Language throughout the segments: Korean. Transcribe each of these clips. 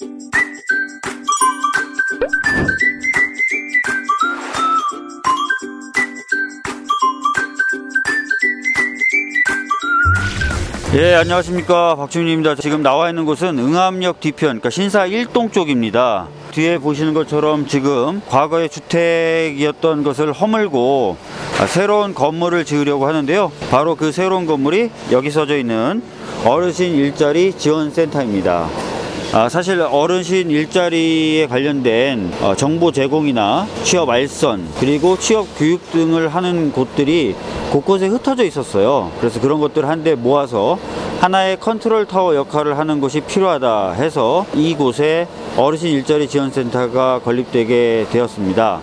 예, 안녕하십니까. 박주민입니다. 지금 나와 있는 곳은 응암역 뒤편, 그러니까 신사 1동 쪽입니다. 뒤에 보시는 것처럼 지금 과거의 주택이었던 것을 허물고 아, 새로운 건물을 지으려고 하는데요. 바로 그 새로운 건물이 여기 써져 있는 어르신 일자리 지원센터입니다. 아, 사실 어르신 일자리에 관련된 어, 정보 제공이나 취업 알선 그리고 취업 교육 등을 하는 곳들이 곳곳에 흩어져 있었어요. 그래서 그런 것들을 한데 모아서 하나의 컨트롤 타워 역할을 하는 곳이 필요하다 해서 이곳에 어르신 일자리 지원센터가 건립되게 되었습니다.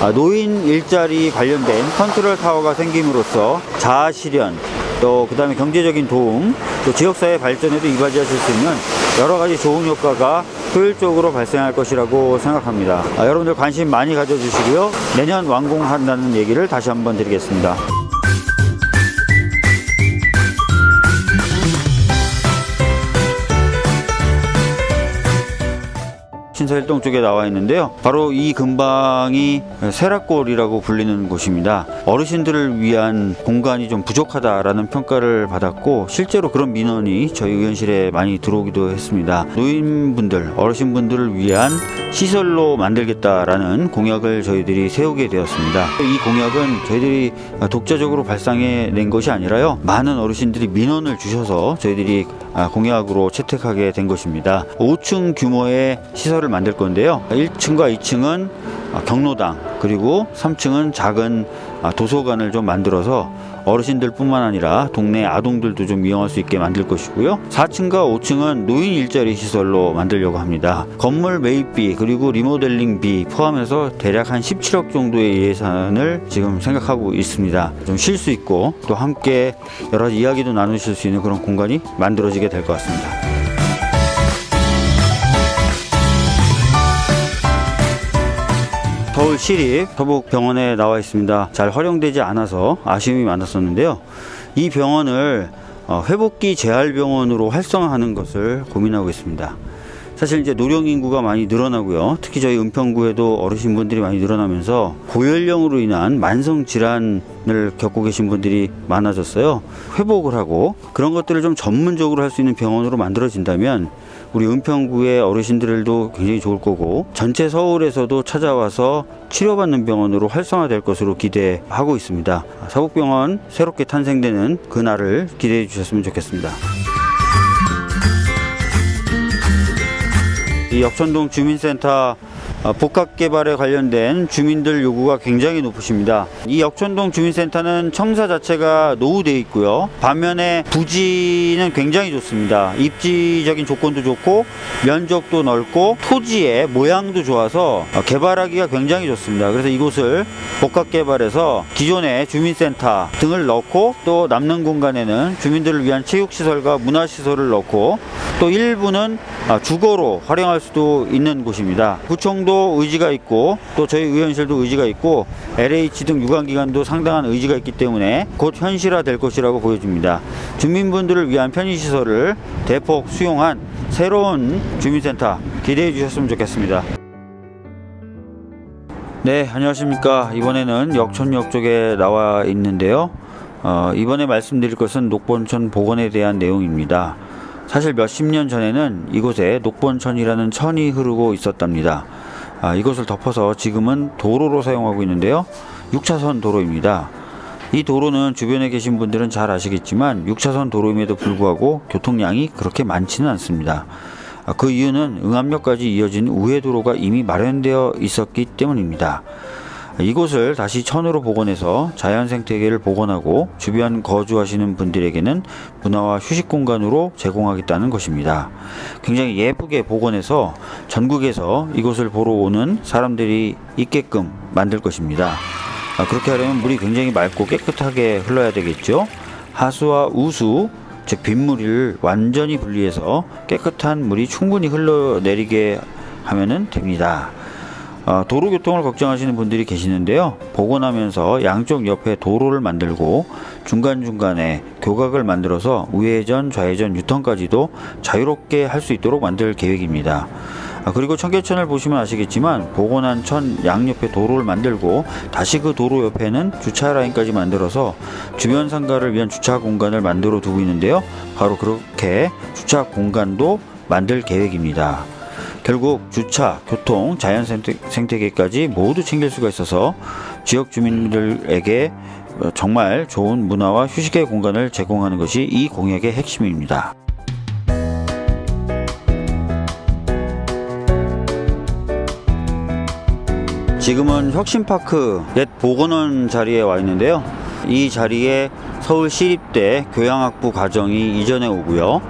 아, 노인 일자리 관련된 컨트롤 타워가 생김으로써 자아 실현 또 그 다음에 경제적인 도움 또 지역사회 발전에도 이바지하실 수 있는 여러 가지 좋은 효과가 효율적으로 발생할 것이라고 생각합니다. 아, 여러분들 관심 많이 가져주시고요. 내년 완공한다는 얘기를 다시 한번 드리겠습니다. 신사일동 쪽에 나와 있는데요. 바로 이 근방이 세락골이라고 불리는 곳입니다. 어르신들을 위한 공간이 좀 부족하다라는 평가를 받았고 실제로 그런 민원이 저희 의원실에 많이 들어오기도 했습니다. 노인분들, 어르신분들을 위한 시설로 만들겠다라는 공약을 저희들이 세우게 되었습니다. 이 공약은 저희들이 독자적으로 발상해 낸 것이 아니라요. 많은 어르신들이 민원을 주셔서 저희들이 공약으로 채택하게 된 것입니다. 5층 규모의 시설을 만들 건데요. 1층과 2층은 경로당 그리고 3층은 작은 도서관을 좀 만들어서 어르신들 뿐만 아니라 동네 아동들도 좀 이용할 수 있게 만들 것이고요. 4층과 5층은 노인 일자리 시설로 만들려고 합니다. 건물 매입비 그리고 리모델링비 포함해서 대략 한 17억 정도의 예산을 지금 생각하고 있습니다. 좀 쉴 수 있고 또 함께 여러 이야기도 나누실 수 있는 그런 공간이 만들어지게 될 것 같습니다. 서울 시립 서북병원에 나와 있습니다. 잘 활용되지 않아서 아쉬움이 많았었는데요. 이 병원을 어, 회복기 재활병원으로 활성화하는 것을 고민하고 있습니다. 사실 이제 노령 인구가 많이 늘어나고요. 특히 저희 은평구에도 어르신분들이 많이 늘어나면서 고연령으로 인한 만성 질환을 겪고 계신 분들이 많아졌어요. 회복을 하고 그런 것들을 좀 전문적으로 할 수 있는 병원으로 만들어진다면 우리 은평구의 어르신들도 굉장히 좋을 거고 전체 서울에서도 찾아와서 치료받는 병원으로 활성화될 것으로 기대하고 있습니다. 사북병원 새롭게 탄생되는 그날을 기대해 주셨으면 좋겠습니다. 이 역천동 주민센터 어, 복합 개발에 관련된 주민들 요구가 굉장히 높으십니다. 이 역촌동 주민센터는 청사 자체가 노후되어 있고요. 반면에 부지는 굉장히 좋습니다. 입지적인 조건도 좋고 면적도 넓고 토지의 모양도 좋아서 어, 개발하기가 굉장히 좋습니다. 그래서 이곳을 복합 개발해서 기존의 주민센터 등을 넣고 또 남는 공간에는 주민들을 위한 체육시설과 문화시설을 넣고 또 일부는 아, 주거로 활용할 수도 있는 곳입니다. 구청도 의지가 있고 또 저희 의원실도 의지가 있고 LH 등 유관기관도 상당한 의지가 있기 때문에 곧 현실화 될 것이라고 보여집니다. 주민분들을 위한 편의시설을 대폭 수용한 새로운 주민센터 기대해 주셨으면 좋겠습니다. 네, 안녕하십니까. 이번에는 역촌역 쪽에 나와 있는데요. 어, 이번에 말씀드릴 것은 녹본천 복원에 대한 내용입니다. 사실 몇십 년 전에는 이곳에 녹본천이라는 천이 흐르고 있었답니다. 아, 이것을 덮어서 지금은 도로로 사용하고 있는데요. 6차선 도로입니다. 이 도로는 주변에 계신 분들은 잘 아시겠지만 6차선 도로임에도 불구하고 교통량이 그렇게 많지는 않습니다. 아, 그 이유는 응암역까지 이어진 우회도로가 이미 마련되어 있었기 때문입니다. 이곳을 다시 천으로 복원해서 자연 생태계를 복원하고 주변 거주하시는 분들에게는 문화와 휴식 공간으로 제공하겠다는 것입니다. 굉장히 예쁘게 복원해서 전국에서 이곳을 보러 오는 사람들이 있게끔 만들 것입니다. 아, 그렇게 하려면 물이 굉장히 맑고 깨끗하게 흘러야 되겠죠. 하수와 우수 즉 빗물을 완전히 분리해서 깨끗한 물이 충분히 흘러내리게 하면 됩니다. 어, 도로교통을 걱정하시는 분들이 계시는데요. 복원하면서 양쪽 옆에 도로를 만들고 중간중간에 교각을 만들어서 우회전, 좌회전, 유턴까지도 자유롭게 할 수 있도록 만들 계획입니다. 아, 그리고 청계천을 보시면 아시겠지만 복원한 천 양옆에 도로를 만들고 다시 그 도로 옆에는 주차 라인까지 만들어서 주변 상가를 위한 주차 공간을 만들어 두고 있는데요. 바로 그렇게 주차 공간도 만들 계획입니다. 결국 주차, 교통, 자연 생태, 생태계까지 모두 챙길 수가 있어서 지역 주민들에게 어, 정말 좋은 문화와 휴식의 공간을 제공하는 것이 이 공약의 핵심입니다. 지금은 혁신파크 옛 보건원 자리에 와 있는데요. 이 자리에 서울시립대 교양학부 과정이 이전해 오고요.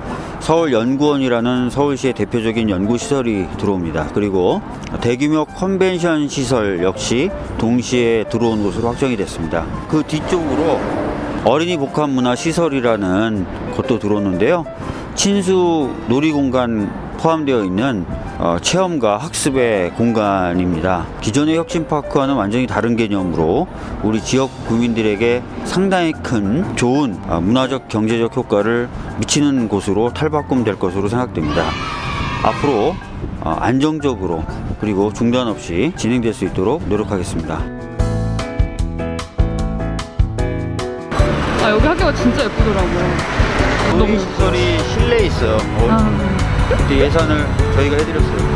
서울연구원이라는 서울시의 대표적인 연구시설이 들어옵니다. 그리고 대규모 컨벤션 시설 역시 동시에 들어온 것으로 확정이 됐습니다. 그 뒤쪽으로 어린이 복합문화시설이라는 것도 들어오는데요. 친수 놀이공간 포함되어 있는 어, 체험과 학습의 공간입니다. 기존의 혁신파크와는 완전히 다른 개념으로 우리 지역 구민들에게 상당히 큰 좋은 어, 문화적 경제적 효과를 미치는 곳으로 탈바꿈될 것으로 생각됩니다. 앞으로 어, 안정적으로 그리고 중단 없이 진행될 수 있도록 노력하겠습니다. 아 여기 학교가 진짜 예쁘더라고요. 놀이 시설이 실내에 있어요. 어, 아, 그때 예산을 저희가 해드렸어요.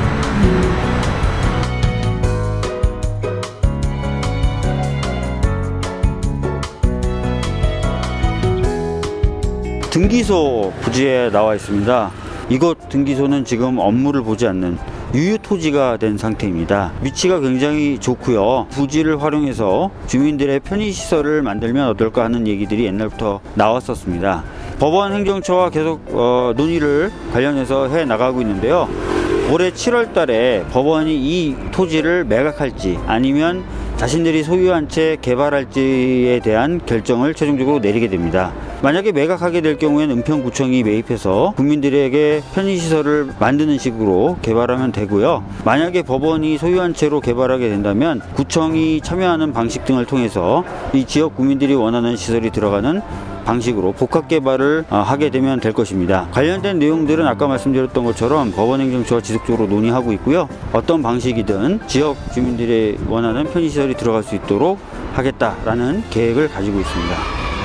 등기소 부지에 나와 있습니다. 이곳 등기소는 지금 업무를 보지 않는 유유 토지가 된 상태입니다. 위치가 굉장히 좋고요. 부지를 활용해서 주민들의 편의 시설을 만들면 어떨까 하는 얘기들이 옛날부터 나왔었습니다. 법원 행정처와 계속 어, 논의를 관련해서 해 나가고 있는데요. 올해 7월 달에 법원이 이 토지를 매각할지 아니면 자신들이 소유한 채 개발할지에 대한 결정을 최종적으로 내리게 됩니다. 만약에 매각하게 될 경우에는 은평구청이 매입해서 국민들에게 편의시설을 만드는 식으로 개발하면 되고요. 만약에 법원이 소유한 채로 개발하게 된다면 구청이 참여하는 방식 등을 통해서 이 지역 국민들이 원하는 시설이 들어가는 방식으로 복합 개발을 어, 하게 되면 될 것입니다. 관련된 내용들은 아까 말씀드렸던 것처럼 법원행정처와 지속적으로 논의하고 있고요. 어떤 방식이든 지역 주민들이 원하는 편의시설이 들어갈 수 있도록 하겠다라는 계획을 가지고 있습니다.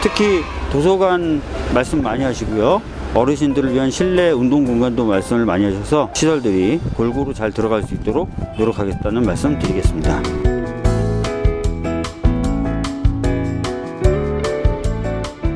특히 도서관 말씀 많이 하시고요. 어르신들을 위한 실내 운동 공간도 말씀을 많이 하셔서 시설들이 골고루 잘 들어갈 수 있도록 노력하겠다는 말씀 드리겠습니다.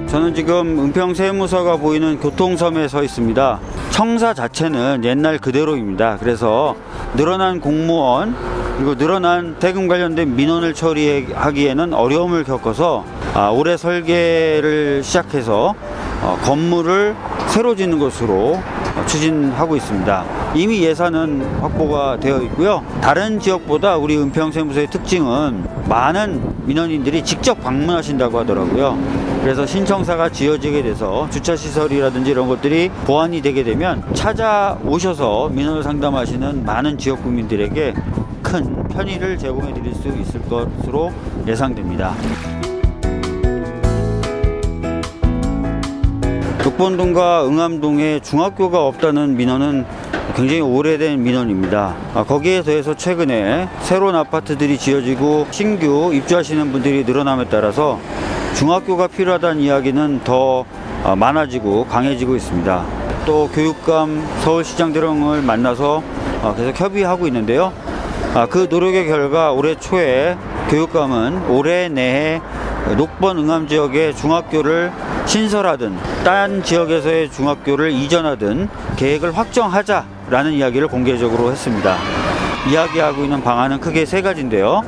저는 지금 은평 세무서가 보이는 교통섬에 서 있습니다. 청사 자체는 옛날 그대로입니다. 그래서 늘어난 공무원 그리고 늘어난 세금 관련된 민원을 처리하기에는 어려움을 겪어서 아, 올해 설계를 시작해서 어, 건물을 새로 짓는 것으로 어, 추진하고 있습니다. 이미 예산은 확보가 되어 있고요. 다른 지역보다 우리 은평세무서의 특징은 많은 민원인들이 직접 방문하신다고 하더라고요. 그래서 신청사가 지어지게 돼서 주차시설이라든지 이런 것들이 보완이 되게 되면 찾아오셔서 민원을 상담하시는 많은 지역 국민들에게 큰 편의를 제공해 드릴 수 있을 것으로 예상됩니다. 녹본동과 응암동에 중학교가 없다는 민원은 굉장히 오래된 민원입니다. 아, 거기에 더해서 최근에 새로운 아파트들이 지어지고 신규 입주하시는 분들이 늘어남에 따라서 중학교가 필요하다는 이야기는 더 아, 많아지고 강해지고 있습니다. 또 교육감, 서울시장 등을 만나서 아, 계속 협의하고 있는데요. 아, 그 노력의 결과 올해 초에 교육감은 올해 내에 녹번 응암 지역의 중학교를 신설하든 딴 지역에서의 중학교를 이전하든 계획을 확정하자라는 이야기를 공개적으로 했습니다. 이야기하고 있는 방안은 크게 세 가지인데요.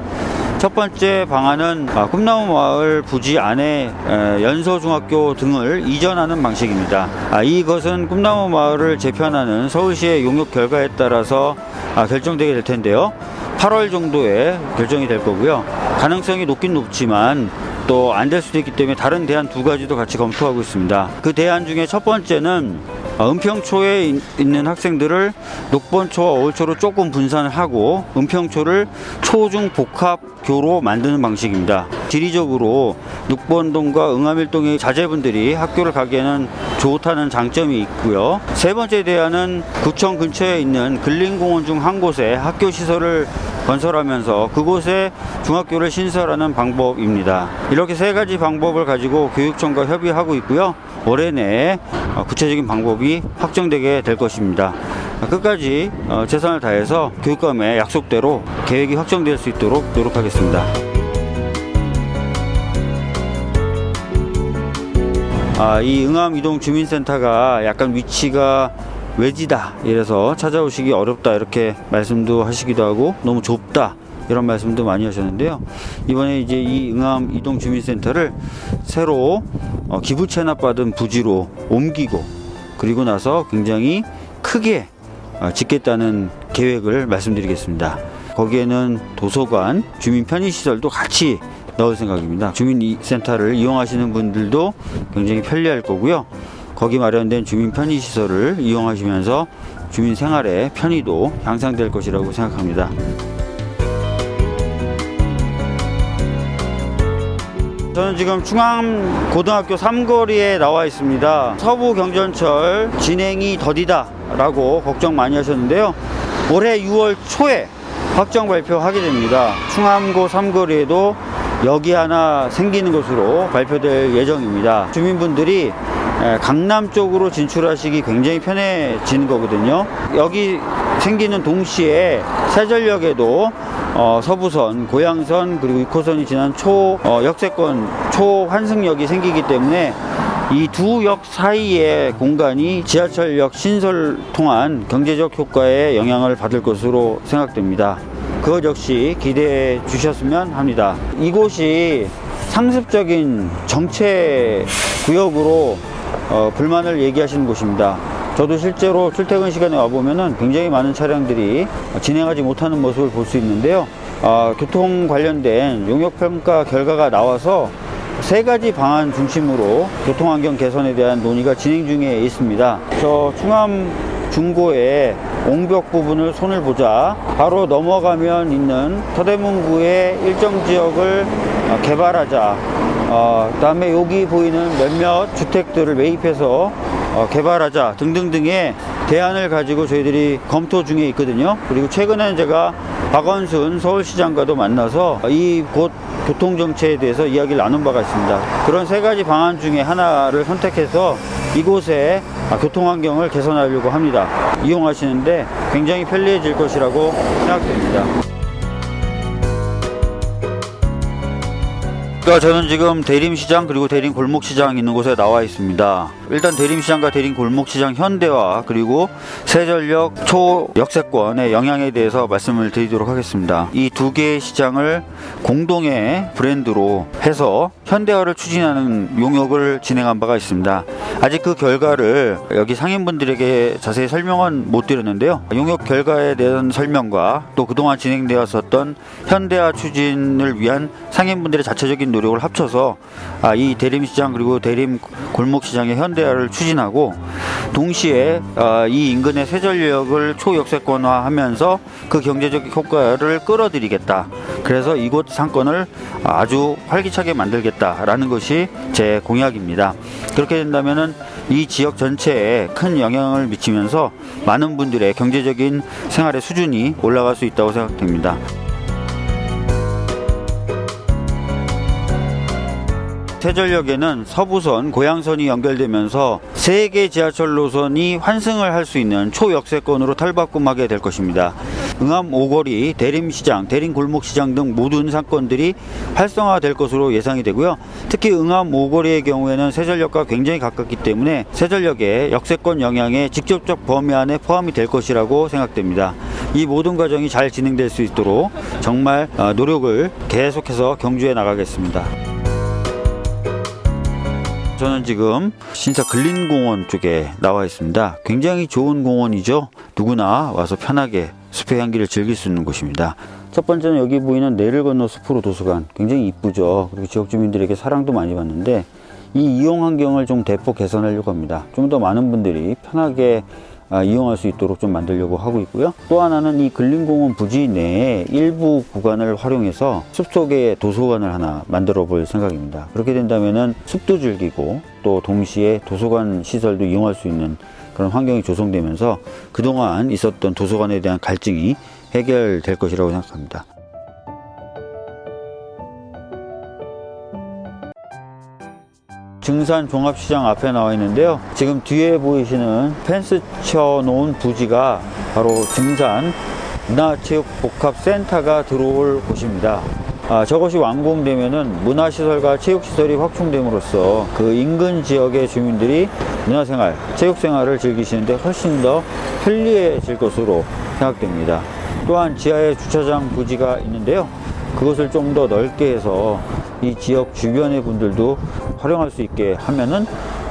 첫 번째 방안은 아, 꿈나무 마을 부지 안에 에, 연서중학교 등을 이전하는 방식입니다. 아, 이것은 꿈나무 마을을 재편하는 서울시의 용역 결과에 따라서 아, 결정되게 될 텐데요. 8월 정도에 결정이 될 거고요. 가능성이 높긴 높지만 또 안 될 수도 있기 때문에 다른 대안 두 가지도 같이 검토하고 있습니다. 그 대안 중에 첫 번째는 어, 은평초에 인- 있는 학생들을 녹번초와 어울초로 조금 분산을 하고 은평초를 초중 복합교로 만드는 방식입니다. 지리적으로 녹번동과 응암일동의 자제분들이 학교를 가기에는 좋다는 장점이 있고요. 세 번째 대안은 구청 근처에 있는 근린공원 중 한 곳에 학교 시설을 건설하면서 그곳에 중학교를 신설하는 방법입니다. 이렇게 세 가지 방법을 가지고 교육청과 협의하고 있고요. 올해 내에 어, 구체적인 방법이 확정되게 될 것입니다. 끝까지 어, 최선을 다해서 교육감의 약속대로 계획이 확정될 수 있도록 노력하겠습니다. 아, 이 응암 이동 주민센터가 약간 위치가 외지다. 이래서 찾아오시기 어렵다. 이렇게 말씀도 하시기도 하고 너무 좁다. 이런 말씀도 많이 하셨는데요. 이번에 이제 이 응암 이동 주민센터를 새로 어, 기부 체납받은 부지로 옮기고 그리고 나서 굉장히 크게 어, 짓겠다는 계획을 말씀드리겠습니다. 거기에는 도서관, 주민 편의시설도 같이 넣을 생각입니다. 주민센터를 이용하시는 분들도 굉장히 편리할 거고요. 거기 마련된 주민 편의시설을 이용하시면서 주민 생활의 편의도 향상될 것이라고 생각합니다. 저는 지금 충암 고등학교 삼거리에 나와 있습니다. 서부 경전철 진행이 더디다 라고 걱정 많이 하셨는데요. 올해 6월 초에 확정 발표하게 됩니다. 충암고 삼거리에도 역이 하나 생기는 것으로 발표될 예정입니다. 주민분들이 에, 강남 쪽으로 진출하시기 굉장히 편해지는 거거든요. 여기 생기는 동시에 세전역에도 어, 서부선, 고양선 그리고 6호선이 지난 초 어, 역세권 초환승역이 생기기 때문에 이 두 역 사이의 공간이 지하철역 신설 통한 경제적 효과에 영향을 받을 것으로 생각됩니다. 그것 역시 기대해 주셨으면 합니다. 이곳이 상습적인 정체 구역으로 어, 불만을 얘기하시는 곳입니다. 저도 실제로 출퇴근 시간에 와보면은 굉장히 많은 차량들이 진행하지 못하는 모습을 볼 수 있는데요. 아, 교통 관련된 용역평가 결과가 나와서 세 가지 방안 중심으로 교통환경 개선에 대한 논의가 진행 중에 있습니다. 저 충암 중고의 옹벽 부분을 손을 보자 바로 넘어가면 있는 서대문구의 일정 지역을 어, 개발하자 어, 그 다음에 여기 보이는 몇몇 주택들을 매입해서 어, 개발하자 등등등의 대안을 가지고 저희들이 검토 중에 있거든요. 그리고 최근에 제가 박원순 서울시장과도 만나서 이곳 교통정체에 대해서 이야기를 나눈 바가 있습니다. 그런 세 가지 방안 중에 하나를 선택해서 이곳의 아, 교통환경을 개선하려고 합니다. 이용하시는데 굉장히 편리해질 것이라고 생각됩니다. 그러니까 저는 지금 대림시장 그리고 대림 골목시장 있는 곳에 나와 있습니다. 일단 대림시장과 대림 골목시장 현대화 그리고 세전역 초역세권의 영향에 대해서 말씀을 드리도록 하겠습니다. 이 두 개의 시장을 공동의 브랜드로 해서 현대화를 추진하는 용역을 진행한 바가 있습니다. 아직 그 결과를 여기 상인분들에게 자세히 설명은 못 드렸는데요. 용역 결과에 대한 설명과 또 그동안 진행되었었던 현대화 추진을 위한 상인분들의 자체적인 노력을 합쳐서 아, 이 대림 시장 그리고 대림 골목 시장의 현대화를 추진하고 동시에 아, 이 인근의 세전역을 초역세권화하면서 그 경제적 효과를 끌어들이겠다. 그래서 이곳 상권을 아주 활기차게 만들겠다라는 것이 제 공약입니다. 그렇게 된다면은 이 지역 전체에 큰 영향을 미치면서 많은 분들의 경제적인 생활의 수준이 올라갈 수 있다고 생각됩니다. 세전역에는 서부선, 고양선이 연결되면서 세개 지하철 노선이 환승을 할 수 있는 초역세권으로 탈바꿈하게 될 것입니다. 응암 오거리, 대림시장, 대림골목시장 등 모든 상권들이 활성화될 것으로 예상이 되고요. 특히 응암 오거리의 경우에는 세전역과 굉장히 가깝기 때문에 세전역의 역세권 영향의 직접적 범위 안에 포함이 될 것이라고 생각됩니다. 이 모든 과정이 잘 진행될 수 있도록 정말 어, 노력을 계속해서 경주해 나가겠습니다. 저는 지금 신사 근린공원 쪽에 나와 있습니다. 굉장히 좋은 공원이죠. 누구나 와서 편하게 숲의 향기를 즐길 수 있는 곳입니다. 첫 번째는 여기 보이는 내를 건너 숲으로 도서관 굉장히 이쁘죠. 그리고 지역 주민들에게 사랑도 많이 받는데 이 이용 환경을 좀 대폭 개선하려고 합니다. 좀 더 많은 분들이 편하게 아, 이용할 수 있도록 좀 만들려고 하고 있고요. 또 하나는 이 근린공원 부지 내에 일부 구간을 활용해서 숲속에 도서관을 하나 만들어 볼 생각입니다. 그렇게 된다면은 숲도 즐기고 또 동시에 도서관 시설도 이용할 수 있는 그런 환경이 조성되면서 그동안 있었던 도서관에 대한 갈증이 해결될 것이라고 생각합니다. 증산 종합시장 앞에 나와 있는데요. 지금 뒤에 보이시는 펜스 쳐 놓은 부지가 바로 증산 문화체육복합센터가 들어올 곳입니다. 아, 저것이 완공되면은 문화시설과 체육시설이 확충됨으로써 그 인근 지역의 주민들이 문화생활, 체육생활을 즐기시는데 훨씬 더 편리해질 것으로 생각됩니다. 또한 지하에 주차장 부지가 있는데요. 그것을 좀 더 넓게 해서 이 지역 주변의 분들도 활용할 수 있게 하면은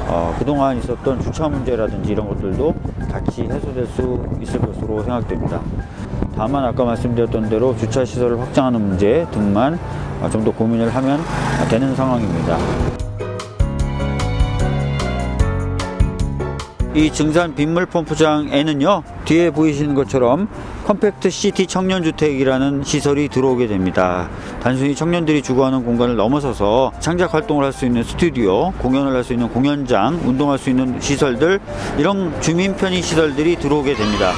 어, 그동안 있었던 주차 문제라든지 이런 것들도 같이 해소될 수 있을 것으로 생각됩니다. 다만 아까 말씀드렸던 대로 주차 시설을 확장하는 문제 등만 어, 좀더 고민을 하면 되는 상황입니다. 이 증산 빗물 펌프장에는요 뒤에 보이시는 것처럼 compact city 청년주택이라는 시설이 들어오게 됩니다. 단순히 청년들이 주거하는 공간을 넘어서서 창작 활동을 할 수 있는 스튜디오 공연을 할 수 있는 공연장 운동할 수 있는 시설들 이런 주민 편의 시설들이 들어오게 됩니다.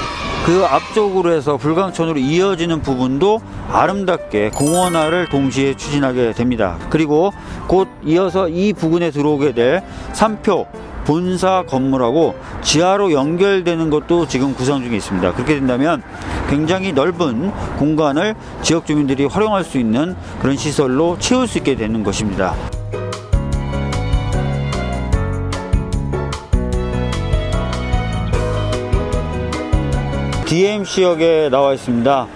그 앞쪽으로 해서 불광천으로 이어지는 부분도 아름답게 공원화를 동시에 추진하게 됩니다. 그리고 곧 이어서 이 부근에 들어오게 될 삼표 본사 건물하고 지하로 연결되는 것도 지금 구상 중에 있습니다. 그렇게 된다면 굉장히 넓은 공간을 지역 주민들이 활용할 수 있는 그런 시설로 채울 수 있게 되는 것입니다. DMC역에 나와 있습니다.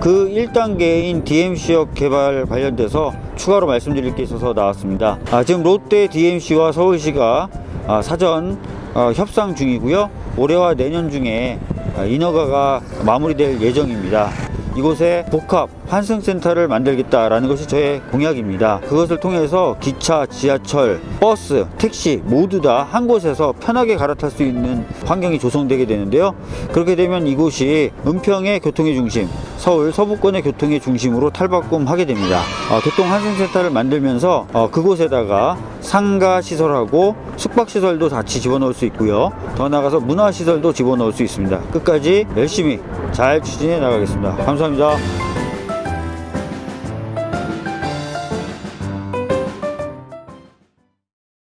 그 1단계인 DMC역 개발 관련돼서 추가로 말씀드릴 게 있어서 나왔습니다. 아, 지금 롯데 DMC와 서울시가 아, 사전 어, 협상 중이고요. 올해와 내년 중에 아, 인허가가 마무리될 예정입니다. 이곳에 복합 환승센터를 만들겠다라는 것이 저의 공약입니다. 그것을 통해서 기차, 지하철, 버스, 택시 모두 다 한 곳에서 편하게 갈아탈 수 있는 환경이 조성되게 되는데요. 그렇게 되면 이곳이 은평의 교통의 중심, 서울 서부권의 교통의 중심으로 탈바꿈하게 됩니다. 어, 교통 환승센터를 만들면서 어, 그곳에다가 상가 시설하고 숙박 시설도 같이 집어넣을 수 있고요. 더 나아가서 문화 시설도 집어넣을 수 있습니다. 끝까지 열심히 잘 추진해 나가겠습니다. 감사합니다.